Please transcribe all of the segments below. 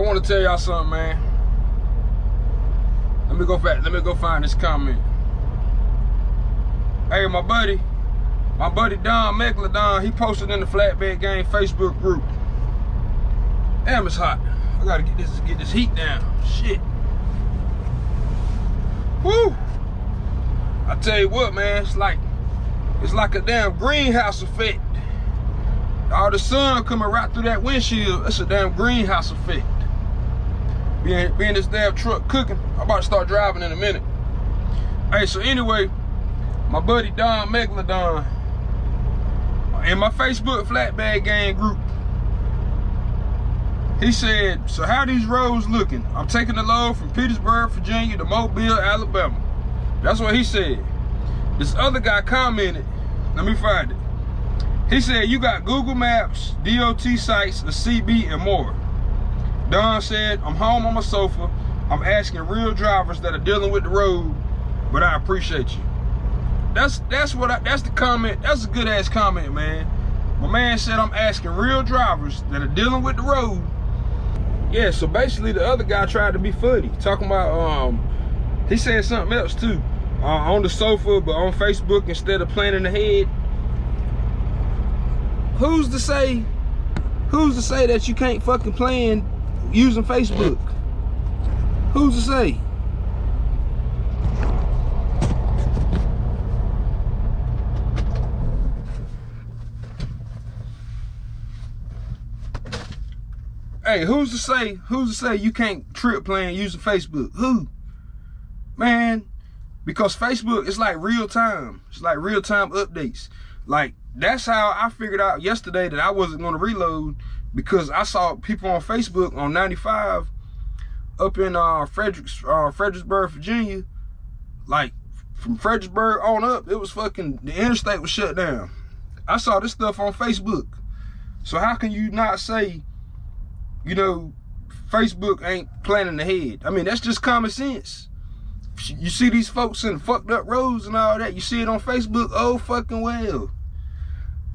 I want to tell y'all something, man. Let me go back. Let me go find this comment. Hey, my buddy, my buddy Don Megalodon, he posted in the Flatbed Gang Facebook group. Damn, it's hot. I gotta get this get this heat down. Shit. Woo! I tell you what, man, it's like it's like a damn greenhouse effect. All the sun coming right through that windshield, it's a damn greenhouse effect. Being, this damn truck cooking, I'm about to start driving in a minute. Hey, so anyway, my buddy Don Megalodon, in my Facebook Flatbed Gang group, he said, so how these roads looking? I'm taking the load from Petersburg, Virginia to Mobile, Alabama. That's what he said. This other guy commented, let me find it. He said, you got Google Maps, DOT sites, a CB, and more. Don said, I'm home on my sofa. I'm asking real drivers that are dealing with the road, but I appreciate you. That's that's what I, that's the comment. That's a good ass comment, man. My man said I'm asking real drivers that are dealing with the road. Yeah, so basically the other guy tried to be funny, talking about um he said something else too. Uh, on the sofa, but on Facebook instead of planning ahead. Who's to say who's to say that you can't fucking plan using Facebook? Who's to say? Hey, who's to say, who's to say you can't trip plan using Facebook? Who? Man, because Facebook is like real time. It's like real time updates. Like that's how I figured out yesterday that I wasn't going to reload because I saw people on Facebook on 95 up in uh, Fredericks, uh, Fredericksburg, Virginia. Like from Fredericksburg on up, it was fucking, the interstate was shut down. I saw this stuff on Facebook. So how can you not say, you know, Facebook ain't planning ahead? I mean, that's just common sense. You see these folks in fucked up roads and all that. You see it on Facebook. Oh, fucking well.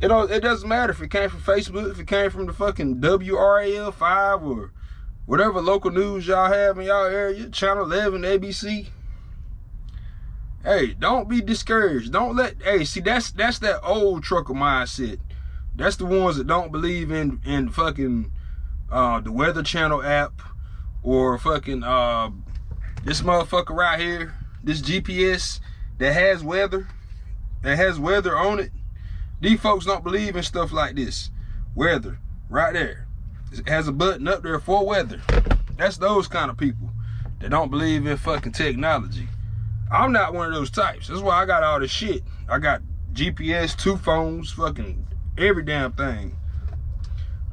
It don't, it doesn't matter if it came from Facebook, if it came from the fucking WRAL 5 or whatever local news y'all have in y'all area, Channel 11, ABC. Hey, don't be discouraged. Don't let, hey, see, that's that's that old trucker mindset. That's the ones that don't believe in in fucking uh, the Weather Channel app or fucking uh, this motherfucker right here, this GPS that has weather, that has weather on it these folks don't believe in stuff like this. Weather, right there. It has a button up there for weather. That's those kind of people that don't believe in fucking technology. I'm not one of those types. That's why I got all this shit. I got GPS, two phones, fucking every damn thing.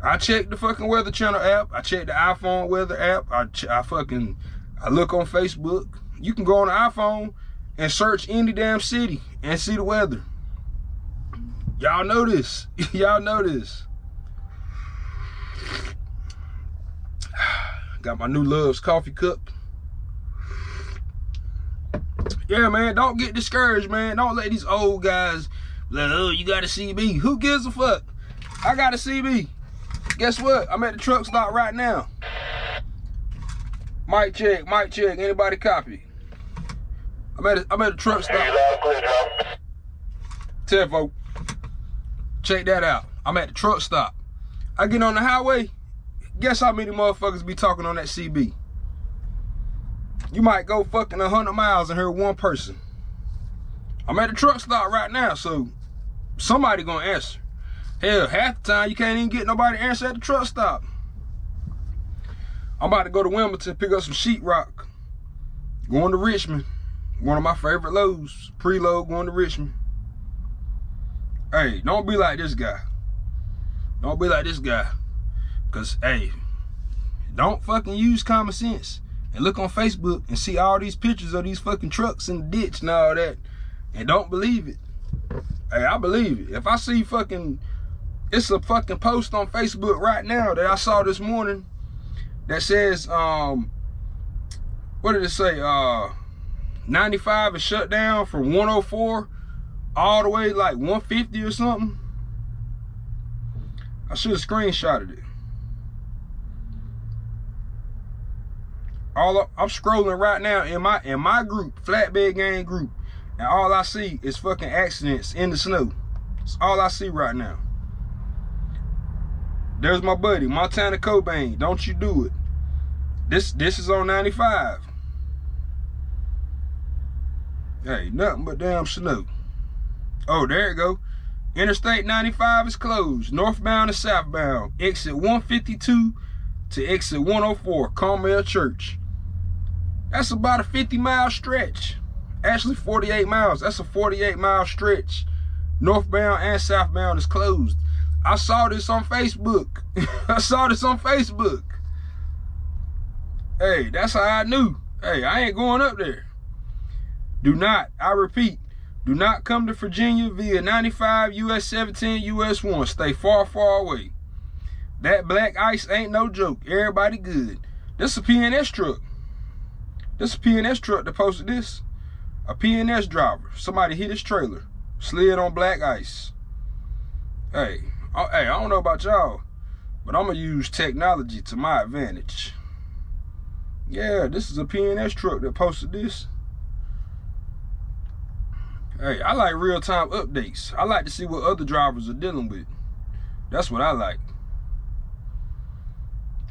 I check the fucking Weather Channel app. I check the iPhone weather app. I, I fucking, I look on Facebook. You can go on the iPhone and search any damn city and see the weather. Y'all know this. Y'all know this. Got my new Love's coffee cup. Yeah, man, don't get discouraged, man. Don't let these old guys like, oh, you got a CB. Who gives a fuck? I got a CB. Guess what? I'm at the truck stop right now. Mic check, mic check. Anybody copy? I'm at a, I'm at a truck stop. Tell folks. Check that out. I'm at the truck stop. I get on the highway. Guess how many motherfuckers be talking on that CB? You might go fucking 100 miles and hear one person. I'm at the truck stop right now, so somebody gonna answer. Hell, half the time you can't even get nobody to answer at the truck stop. I'm about to go to Wilmington, pick up some sheetrock. Going to Richmond. One of my favorite loads. Preload going to Richmond. Hey, don't be like this guy. Don't be like this guy. Cause hey, don't fucking use common sense and look on Facebook and see all these pictures of these fucking trucks in the ditch and all that and don't believe it. Hey, I believe it. If I see fucking, it's a fucking post on Facebook right now that I saw this morning that says, um, what did it say? Uh, 95 is shut down from 104 all the way like 150 or something. I should have screenshotted it. All I'm scrolling right now in my in my group, flatbed gang group, and all I see is fucking accidents in the snow. It's all I see right now. There's my buddy, Montana Cobain. Don't you do it. This this is on 95. Hey, nothing but damn snow. Oh, there you go. Interstate 95 is closed. Northbound and southbound. Exit 152 to exit 104, Carmel Church. That's about a 50 mile stretch. Actually 48 miles. That's a 48 mile stretch. Northbound and southbound is closed. I saw this on Facebook. I saw this on Facebook. Hey, that's how I knew. Hey, I ain't going up there. Do not, I repeat, do not come to Virginia via 95 US 17 US 1. Stay far, far away. That black ice ain't no joke. Everybody good. This is a PNS truck. This a PNS truck that posted this. A PNS driver. Somebody hit his trailer. Slid on black ice. Hey, oh, hey, I don't know about y'all, but I'm gonna use technology to my advantage. Yeah, this is a PNS truck that posted this. Hey, I like real-time updates. I like to see what other drivers are dealing with. That's what I like.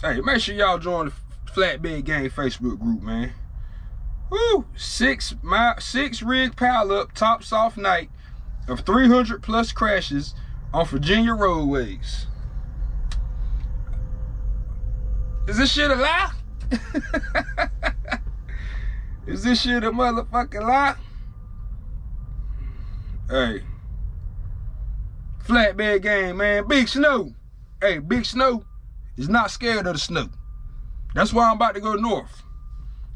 Hey, make sure y'all join the Flatbed Gang Facebook group, man. Woo! Six mile, six rig pile up, tops off night of 300 plus crashes on Virginia roadways. Is this shit a lie? Is this shit a motherfucking lie? Hey. Flatbed game, man. Big Snow. Hey, Big Snow is not scared of the snow. That's why I'm about to go north.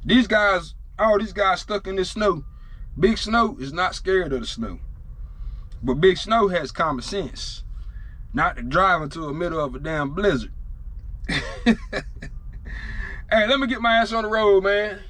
These guys, all these guys stuck in this snow. Big Snow is not scared of the snow. But Big Snow has common sense. Not to drive into the middle of a damn blizzard. hey, let me get my ass on the road, man.